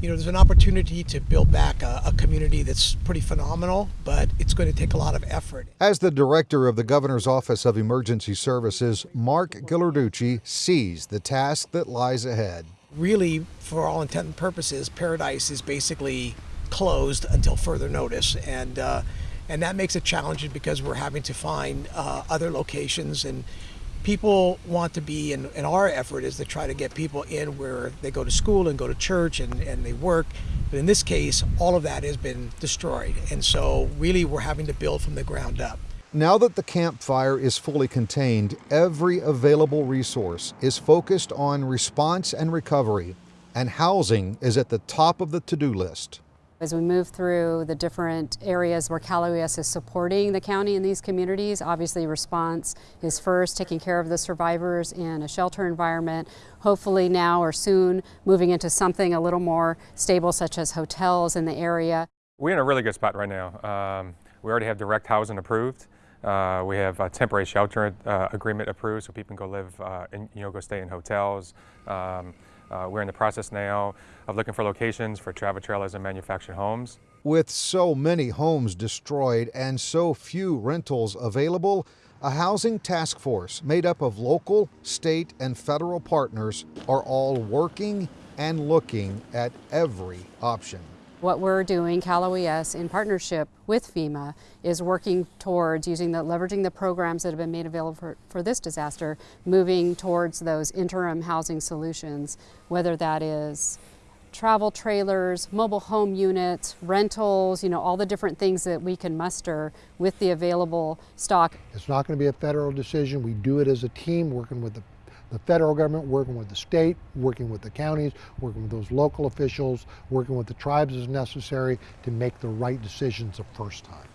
you know, there's an opportunity to build back a, a, community that's pretty phenomenal, but it's going to take a lot of effort. As the director of the Governor's Office of Emergency Services, Mark Ghilarducci sees the task that lies ahead. Really, for all intent and purposes, Paradise is basically closed until further notice, and uh, and that makes it challenging because we're having to find uh, other locations and people want to be and, our effort is to try to get people in where they go to school and go to church and, and they work. But in this case all of that has been destroyed. And so really we're having to build from the ground up. Now that the Camp Fire is fully contained every available resource is focused on response and recovery and housing is at the top of the to-do list as we move through the different areas where Cal OES is supporting the county in these communities, obviously response is first, taking care of the survivors in a shelter environment, hopefully now or soon moving into something a little more stable such as hotels in the area. We're in a really good spot right now. Um, we already have direct housing approved. Uh, we have a temporary shelter uh, agreement approved so people can go live, uh, in, you know, go stay in hotels. Um, uh, we're in the process now of looking for locations for travel trailers and manufactured homes. With so many homes destroyed and so few rentals available, a housing task force made up of local, state, and federal partners are all working and looking at every option. What we're doing, Cal OES, in partnership with FEMA, is working towards using the, leveraging the programs that have been made available for, for this disaster, moving towards those interim housing solutions, whether that is travel trailers, mobile home units, rentals, you know, all the different things that we can muster with the available stock. It's not going to be a federal decision. We do it as a team working with the the federal government, working with the state, working with the counties, working with those local officials, working with the tribes as necessary to make the right decisions the first time.